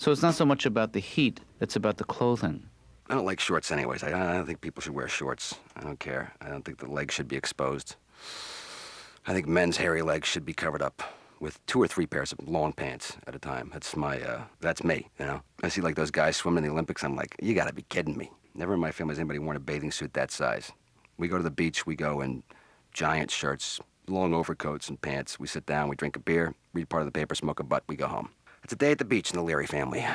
So it's not so much about the heat, it's about the clothing. I don't like shorts anyways. I, I don't think people should wear shorts. I don't care. I don't think the legs should be exposed. I think men's hairy legs should be covered up with two or three pairs of long pants at a time. That's my, uh, that's me, you know? I see like those guys swimming in the Olympics, I'm like, you gotta be kidding me. Never in my family has anybody worn a bathing suit that size. We go to the beach, we go in giant shirts, long overcoats and pants. We sit down, we drink a beer, read part of the paper, smoke a butt, we go home. It's a day at the beach in the Leary family.